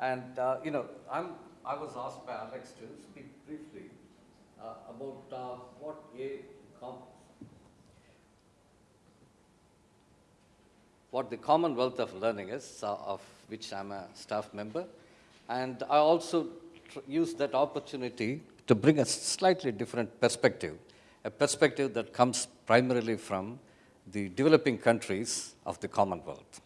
And, uh, you know, I'm, I was asked by Alex to speak briefly uh, about uh, what a what the Commonwealth of Learning is, uh, of which I'm a staff member. And I also use that opportunity to bring a slightly different perspective, a perspective that comes primarily from the developing countries of the Commonwealth.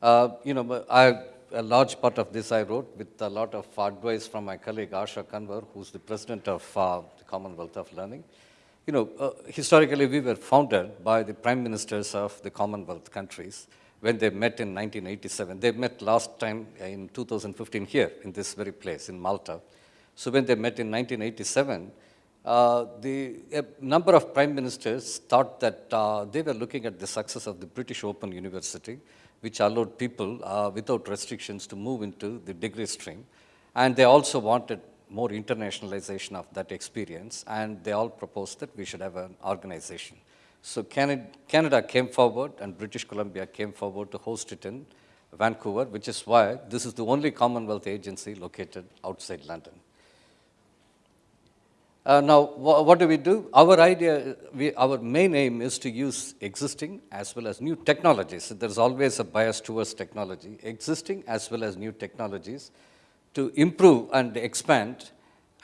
Uh, you know, I, a large part of this I wrote with a lot of advice from my colleague Asha Kanwar, who's the president of uh, the Commonwealth of Learning. You know, uh, historically we were founded by the prime ministers of the Commonwealth countries when they met in 1987. They met last time in 2015 here in this very place in Malta. So when they met in 1987, uh, the a number of prime ministers thought that uh, they were looking at the success of the British Open University, which allowed people uh, without restrictions to move into the degree stream. And they also wanted more internationalization of that experience, and they all proposed that we should have an organization. So Canada, Canada came forward, and British Columbia came forward to host it in Vancouver, which is why this is the only Commonwealth agency located outside London. Uh, now, wh what do we do? Our idea, we, our main aim is to use existing as well as new technologies. There's always a bias towards technology, existing as well as new technologies to improve and expand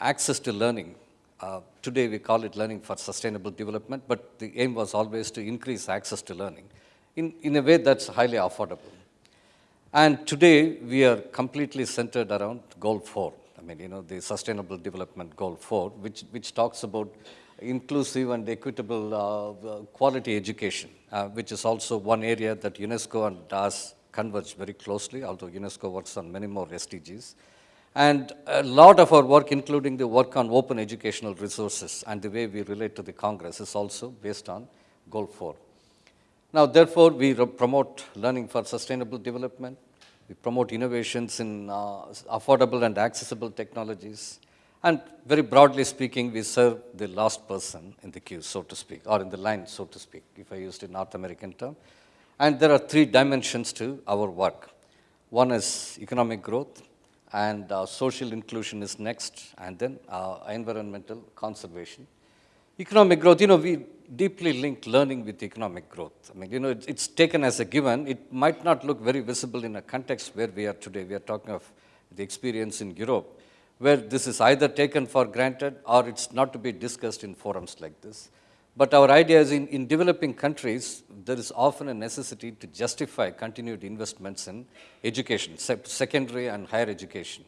access to learning. Uh, today we call it learning for sustainable development, but the aim was always to increase access to learning in, in a way that's highly affordable. And today we are completely centered around goal four, I mean, you know, the Sustainable Development Goal 4, which, which talks about inclusive and equitable uh, uh, quality education, uh, which is also one area that UNESCO and DAS converge very closely, although UNESCO works on many more SDGs. And a lot of our work, including the work on open educational resources and the way we relate to the Congress is also based on Goal 4. Now, therefore, we promote learning for sustainable development, we promote innovations in uh, affordable and accessible technologies. And very broadly speaking, we serve the last person in the queue, so to speak, or in the line, so to speak, if I used a North American term. And there are three dimensions to our work. One is economic growth, and uh, social inclusion is next, and then uh, environmental conservation. Economic growth, you know, we deeply linked learning with economic growth. I mean, you know, it's, it's taken as a given. It might not look very visible in a context where we are today. We are talking of the experience in Europe, where this is either taken for granted or it's not to be discussed in forums like this. But our idea is in, in developing countries, there is often a necessity to justify continued investments in education, secondary and higher education.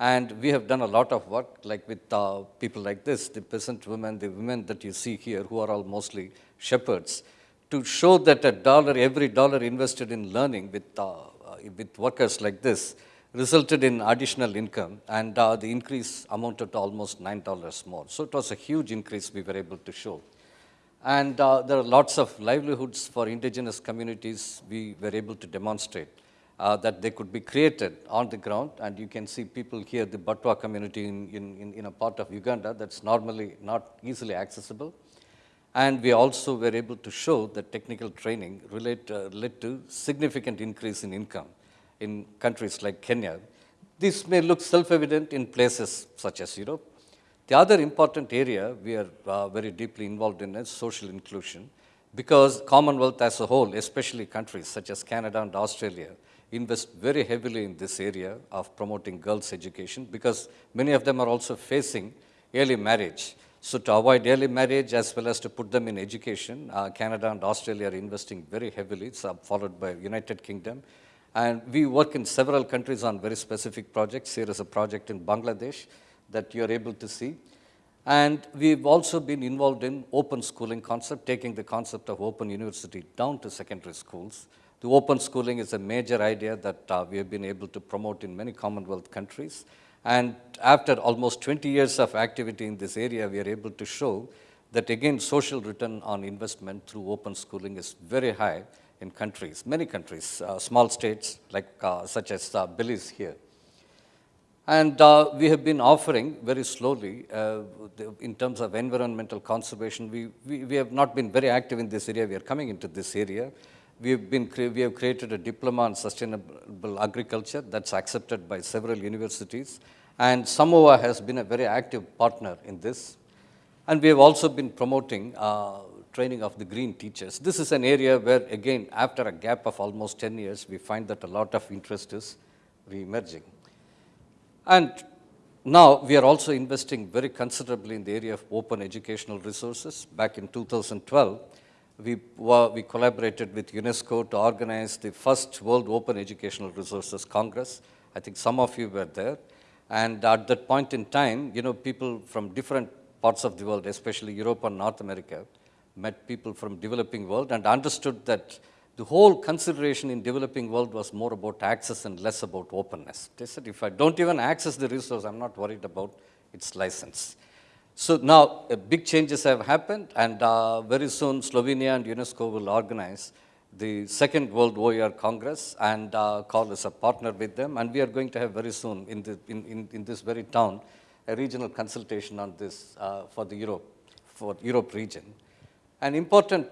And we have done a lot of work, like with uh, people like this, the peasant women, the women that you see here, who are all mostly shepherds, to show that a dollar, every dollar invested in learning with, uh, uh with workers like this, resulted in additional income, and uh, the increase amounted to almost $9 more. So it was a huge increase we were able to show. And uh, there are lots of livelihoods for indigenous communities we were able to demonstrate uh, that they could be created on the ground. And you can see people here, the Batwa community in, in, in a part of Uganda that's normally not easily accessible. And we also were able to show that technical training relate, uh, led to significant increase in income in countries like Kenya. This may look self-evident in places such as Europe. The other important area we are uh, very deeply involved in is social inclusion because Commonwealth as a whole, especially countries such as Canada and Australia, invest very heavily in this area of promoting girls' education because many of them are also facing early marriage. So to avoid early marriage as well as to put them in education, uh, Canada and Australia are investing very heavily, it's uh, followed by United Kingdom. And we work in several countries on very specific projects. Here is a project in Bangladesh that you are able to see. And we've also been involved in open schooling concept, taking the concept of open university down to secondary schools. The open schooling is a major idea that uh, we have been able to promote in many Commonwealth countries. And after almost 20 years of activity in this area, we are able to show that again, social return on investment through open schooling is very high in countries, many countries, uh, small states like uh, such as uh, Belize here. And uh, we have been offering very slowly, uh, the, in terms of environmental conservation, we, we, we have not been very active in this area, we are coming into this area, We have, been, we have created a diploma on sustainable agriculture that's accepted by several universities. And Samoa has been a very active partner in this. And we have also been promoting uh, training of the green teachers. This is an area where, again, after a gap of almost 10 years, we find that a lot of interest is re-emerging. And now we are also investing very considerably in the area of open educational resources. Back in 2012, we, we collaborated with UNESCO to organize the first World Open Educational Resources Congress. I think some of you were there. And at that point in time, you know, people from different parts of the world, especially Europe and North America, met people from developing world and understood that the whole consideration in developing world was more about access and less about openness. They said, if I don't even access the resource, I'm not worried about its license. So now uh, big changes have happened and uh, very soon Slovenia and UNESCO will organize the second World OER Congress and uh, call us a partner with them and we are going to have very soon in, the, in, in, in this very town a regional consultation on this uh, for the Europe, for Europe region. An important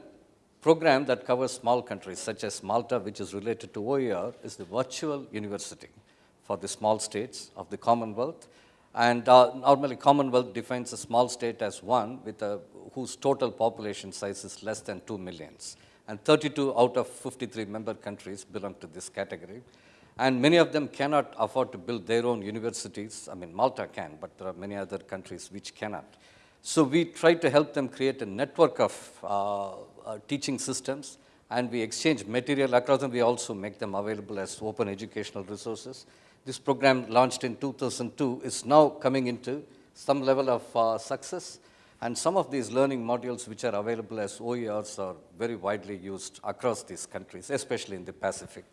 program that covers small countries such as Malta, which is related to OER, is the virtual university for the small states of the Commonwealth. And uh, normally Commonwealth defines a small state as one with a, whose total population size is less than 2 millions. And 32 out of 53 member countries belong to this category. And many of them cannot afford to build their own universities. I mean, Malta can, but there are many other countries which cannot. So we try to help them create a network of uh, uh, teaching systems and we exchange material across them. We also make them available as open educational resources. This program launched in 2002 is now coming into some level of uh, success and some of these learning modules which are available as OERs are very widely used across these countries, especially in the Pacific.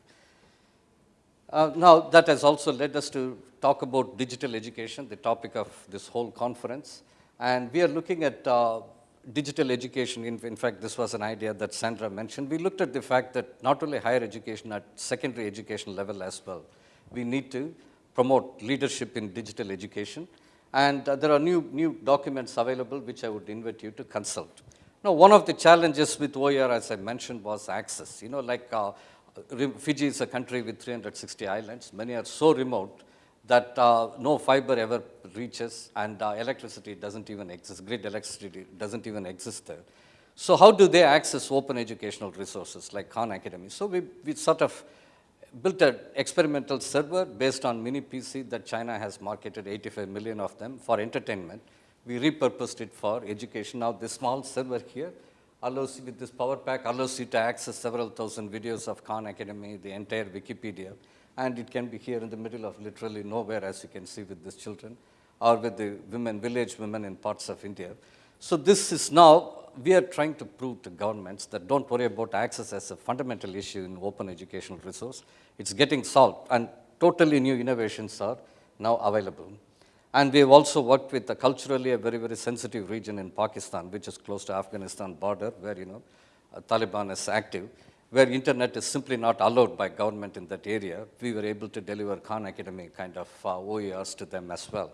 Uh, now, that has also led us to talk about digital education, the topic of this whole conference. And we are looking at uh, digital education. In, in, fact, this was an idea that Sandra mentioned. We looked at the fact that not only higher education, at secondary education level as well, we need to promote leadership in digital education. And uh, there are new, new documents available which I would invite you to consult. Now, one of the challenges with OER, as I mentioned, was access. You know, like uh, Fiji is a country with 360 islands. Many are so remote that uh, no fiber ever reaches and uh, electricity doesn't even exist, grid electricity doesn't even exist there. So how do they access open educational resources like Khan Academy? So we, we sort of built an experimental server based on mini PC that China has marketed 85 million of them for entertainment. We repurposed it for education. Now this small server here allows you with this power pack allows you to access several thousand videos of Khan Academy, the entire Wikipedia and it can be here in the middle of literally nowhere as you can see with these children or with the women, village women in parts of India. So this is now, we are trying to prove to governments that don't worry about access as a fundamental issue in open educational resource. It's getting solved and totally new innovations are now available. And we have also worked with a culturally a very, very sensitive region in Pakistan, which is close to Afghanistan border, where, you know, uh, Taliban is active where internet is simply not allowed by government in that area, we were able to deliver Khan Academy kind of uh, OERs to them as well.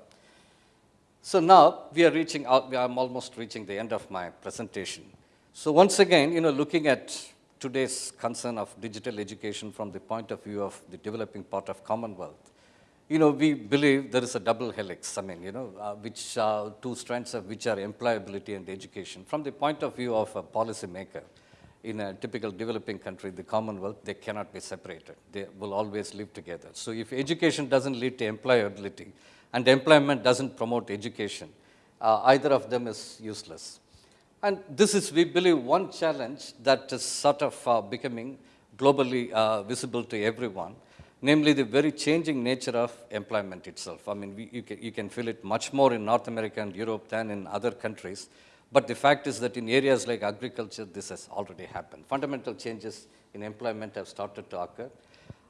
So now we are reaching out, I'm almost reaching the end of my presentation. So once again, you know, looking at today's concern of digital education from the point of view of the developing part of Commonwealth, you know, we believe there is a double helix, I mean, you know, uh, which uh, two strands of which are employability and education. From the point of view of a policymaker, in a typical developing country, the Commonwealth, they cannot be separated. They will always live together. So if education doesn't lead to employability and employment doesn't promote education, uh, either of them is useless. And this is, we believe, one challenge that is sort of uh, becoming globally uh, visible to everyone, namely the very changing nature of employment itself. I mean, we, you, can, you can feel it much more in North America and Europe than in other countries. But the fact is that in areas like agriculture, this has already happened. Fundamental changes in employment have started to occur.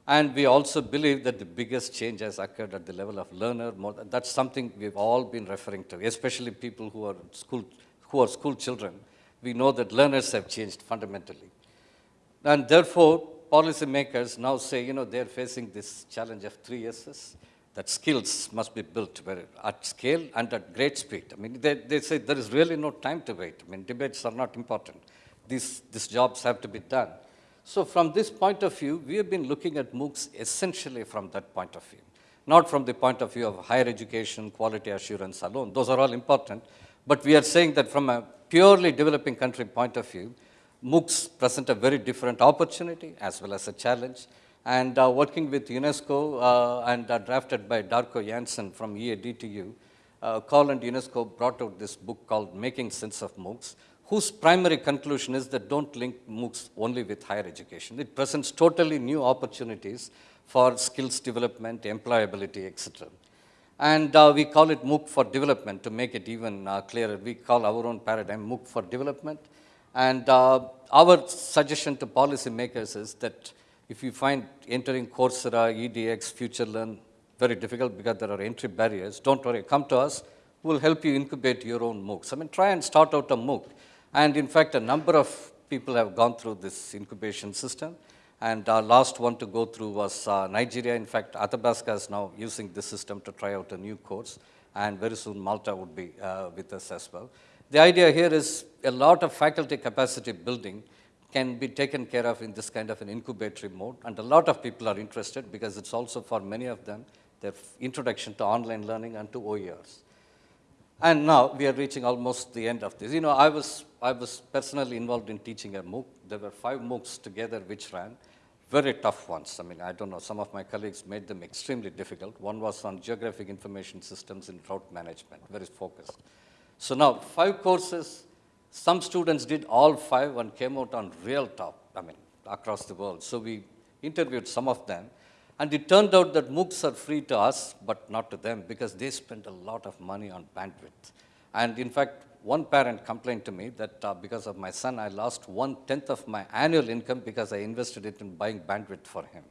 And we also believe that the biggest change has occurred at the level of learner. More, that's something we've all been referring to, especially people who are school, who are school children. We know that learners have changed fundamentally. And therefore, policymakers now say, you know, they're facing this challenge of three S's that skills must be built at scale and at great speed. I mean, they, they say there is really no time to wait. I mean, debates are not important. These, these jobs have to be done. So from this point of view, we have been looking at MOOCs essentially from that point of view, not from the point of view of higher education, quality assurance alone. Those are all important. But we are saying that from a purely developing country point of view, MOOCs present a very different opportunity as well as a challenge. And uh, working with UNESCO uh, and uh, drafted by Darco Jansen from EADTU, uh, and UNESCO brought out this book called Making Sense of MOOCs, whose primary conclusion is that don't link MOOCs only with higher education. It presents totally new opportunities for skills development, employability, etc. And uh, we call it MOOC for development to make it even uh, clearer. We call our own paradigm MOOC for development. And uh, our suggestion to policymakers is that if you find entering Coursera, EDX, FutureLearn very difficult because there are entry barriers, don't worry, come to us, we'll help you incubate your own MOOCs. I mean, try and start out a MOOC. And in fact, a number of people have gone through this incubation system. And our last one to go through was uh, Nigeria. In fact, Athabasca is now using this system to try out a new course. And very soon Malta would be uh, with us as well. The idea here is a lot of faculty capacity building can be taken care of in this kind of an incubatory mode. And a lot of people are interested because it's also for many of them their introduction to online learning and to OERs. And now we are reaching almost the end of this. You know, I was, I was personally involved in teaching a MOOC. There were five MOOCs together which ran, very tough ones. I mean, I don't know, some of my colleagues made them extremely difficult. One was on geographic information systems in route management, very focused. So now, five courses, some students did all five and came out on real top, I mean, across the world. So we interviewed some of them and it turned out that MOOCs are free to us, but not to them because they spend a lot of money on bandwidth. And in fact, one parent complained to me that uh, because of my son, I lost one tenth of my annual income because I invested it in buying bandwidth for him.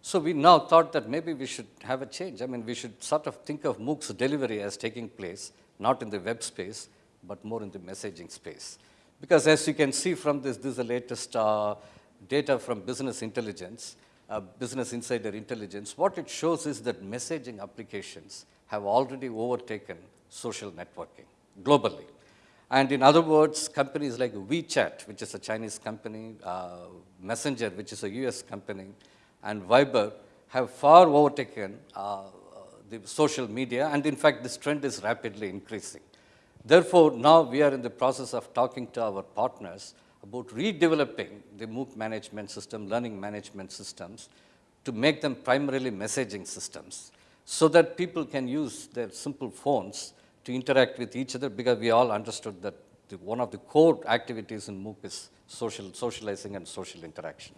So we now thought that maybe we should have a change. I mean, we should sort of think of MOOCs delivery as taking place, not in the web space, but more in the messaging space. Because as you can see from this, this is the latest uh, data from business intelligence uh, Business Insider Intelligence, what it shows is that messaging applications have already overtaken social networking globally. And in other words, companies like WeChat, which is a Chinese company, uh, Messenger, which is a US company, and Viber have far overtaken uh, the social media. And in fact, this trend is rapidly increasing. Therefore, now we are in the process of talking to our partners about redeveloping the MOOC management system, learning management systems, to make them primarily messaging systems so that people can use their simple phones to interact with each other because we all understood that the, one of the core activities in MOOC is social, socializing and social interaction.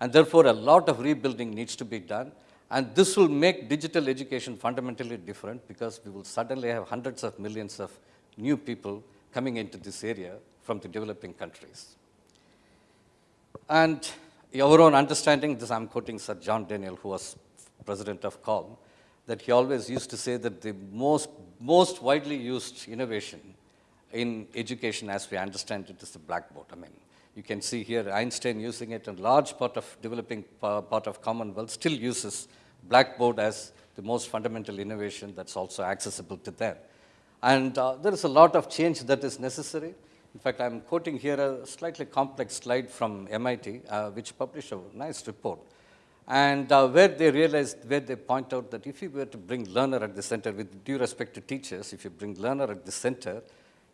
And therefore, a lot of rebuilding needs to be done. And this will make digital education fundamentally different because we will suddenly have hundreds of millions of new people coming into this area from the developing countries. And our own understanding, this I'm quoting Sir John Daniel, who was president of COL, that he always used to say that the most, most widely used innovation in education as we understand it is the blackboard. I mean, you can see here Einstein using it and large part of developing part of Commonwealth still uses blackboard as the most fundamental innovation that's also accessible to them. And uh, there is a lot of change that is necessary. In fact, I'm quoting here a slightly complex slide from MIT, uh, which published a nice report. And uh, where they realized, where they point out that if you were to bring learner at the center, with due respect to teachers, if you bring learner at the center,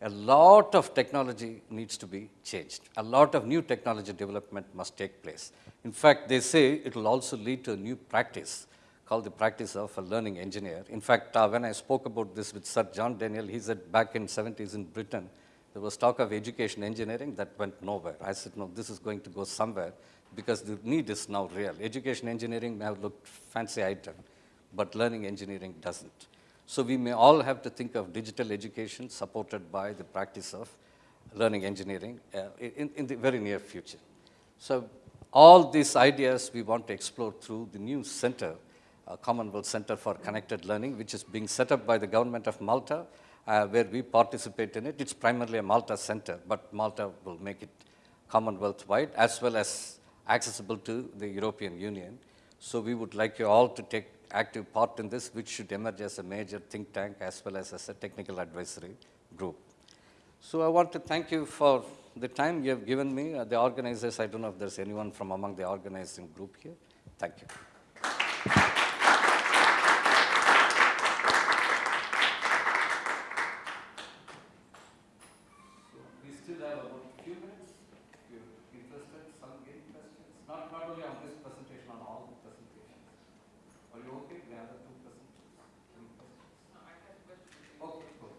a lot of technology needs to be changed. A lot of new technology development must take place. In fact, they say it will also lead to a new practice called the practice of a learning engineer. In fact, uh, when I spoke about this with Sir John Daniel, he said back in 70s in Britain, there was talk of education engineering that went nowhere. I said, no, this is going to go somewhere because the need is now real. Education engineering may have looked fancy item, but learning engineering doesn't. So we may all have to think of digital education supported by the practice of learning engineering uh, in, in the very near future. So all these ideas we want to explore through the new center uh, Commonwealth Center for Connected Learning, which is being set up by the government of Malta, uh, where we participate in it. It's primarily a Malta center, but Malta will make it Commonwealth-wide as well as accessible to the European Union. So we would like you all to take active part in this, which should emerge as a major think tank as well as as a technical advisory group. So I want to thank you for the time you have given me. Uh, the organizers, I don't know if there's anyone from among the organizing group here. Thank you. we still have about a few minutes. If you're interested, some any questions. Not, not only on this presentation, on all the presentations. Are you okay? The other two presentations? Any questions? Okay, cool.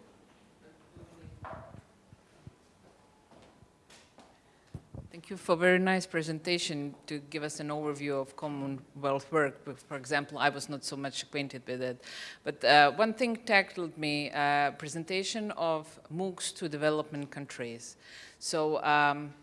Thank you for a very nice presentation to give us an overview of Commonwealth work. For example, I was not so much acquainted with it. But uh, one thing tackled me, uh, presentation of MOOCs to development countries. So um,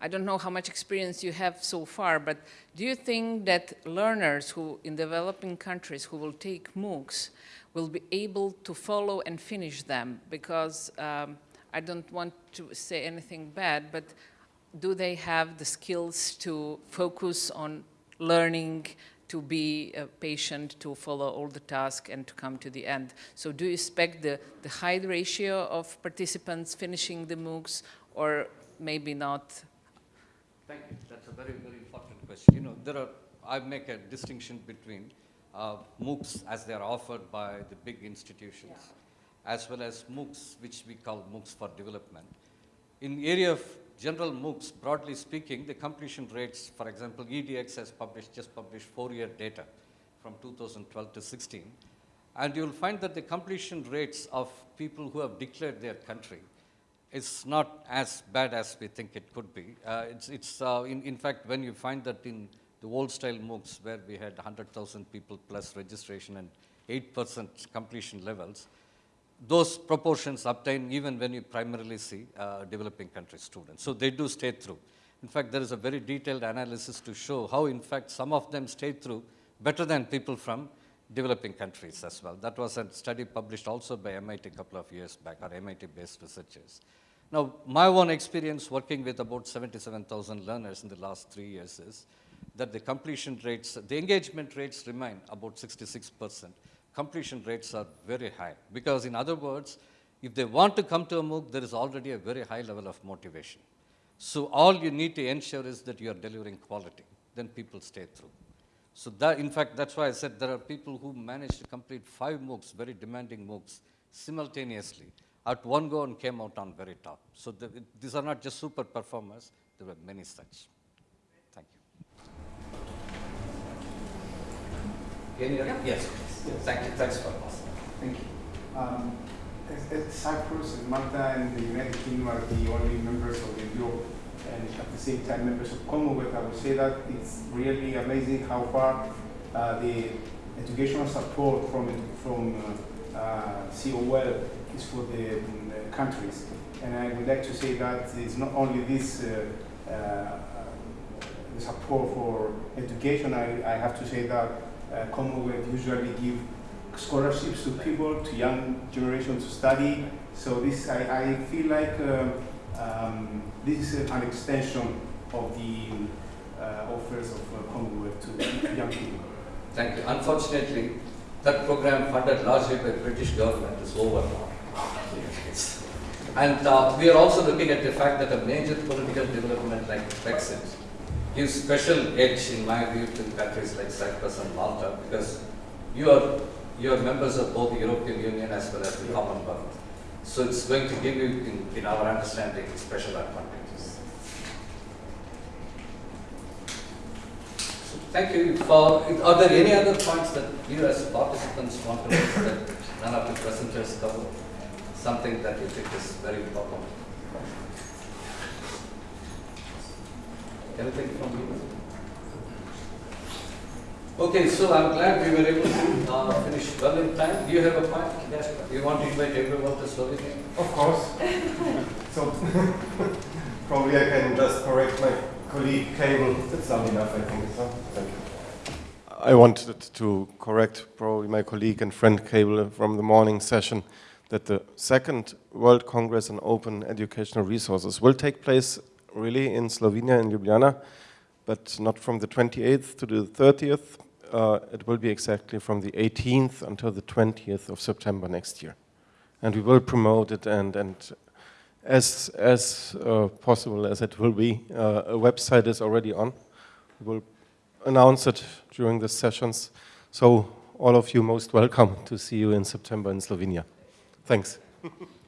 I don't know how much experience you have so far, but do you think that learners who in developing countries who will take MOOCs will be able to follow and finish them? Because um, I don't want to say anything bad, but do they have the skills to focus on learning, to be uh, patient, to follow all the tasks and to come to the end? So do you expect the, the high ratio of participants finishing the MOOCs or maybe not? Thank you. That's a very, very important question. You know, there are, I make a distinction between uh, MOOCs as they are offered by the big institutions, as well as MOOCs, which we call MOOCs for development. In area of general MOOCs, broadly speaking, the completion rates, for example, EDX has published, just published four-year data from 2012 to 16. And you'll find that the completion rates of people who have declared their country is not as bad as we think it could be. Uh, it's, it's, uh, in, in fact, when you find that in the old style MOOCs where we had 100,000 people plus registration and 8% completion levels, those proportions obtain even when you primarily see uh, developing country students. So they do stay through. In fact, there is a very detailed analysis to show how, in fact, some of them stayed through better than people from developing countries as well. That was a study published also by MIT a couple of years back, or MIT-based researchers. Now, my own experience working with about 77,000 learners in the last three years is that the completion rates, the engagement rates remain about 66 percent. Completion rates are very high because in other words, if they want to come to a MOOC, there is already a very high level of motivation. So all you need to ensure is that you are delivering quality, then people stay through. So that, in fact, that's why I said there are people who managed to complete five MOOCs, very demanding MOOCs, simultaneously at one go and came out on very top. So the, these are not just super performers, there were many such. Thank you. Any other? Yes, please. Thank you. Thanks for asking. Thank you. Um, Cyprus and Malta and the United Kingdom are the only members of the Europe and at the same time members of Commonwealth, I would say that it's really amazing how far uh, the educational support from from uh, uh, COL is for the um, countries. And I would like to say that it's not only this uh, uh, support for education. I, I have to say that uh, Commonwealth usually give scholarships to people, to young generation to study. So this, I, I feel like um, um, this is an extension of the uh, offers of uh, Commonwealth to young people. Thank you. Unfortunately, that program funded largely by British government is over now. And uh, we are also looking at the fact that a major political development like Brexit gives special edge, in my view, to countries like Cyprus and Malta because you are, you are members of both the European Union as well as the Commonwealth. So it's going to give you, in, in our understanding, special advantages. So Thank you for, are there any other points that you as participants want to raise that none of the presenters covered? Something that you think is very important? Anything from you? Okay, so I'm glad we were able to uh, finish well in time. Do you have a point? Yes. Do you want to invite everyone to Slovenia? Of course. so probably I can just correct my colleague Cable. That's not enough, I think. So, thank you. I wanted to correct probably my colleague and friend Cable from the morning session that the second World Congress on Open Educational Resources will take place really in Slovenia, in Ljubljana, but not from the 28th to the 30th. Uh, it will be exactly from the 18th until the 20th of September next year. And we will promote it and, and as as uh, possible as it will be. Uh, a website is already on. We will announce it during the sessions. So all of you most welcome to see you in September in Slovenia. Thanks.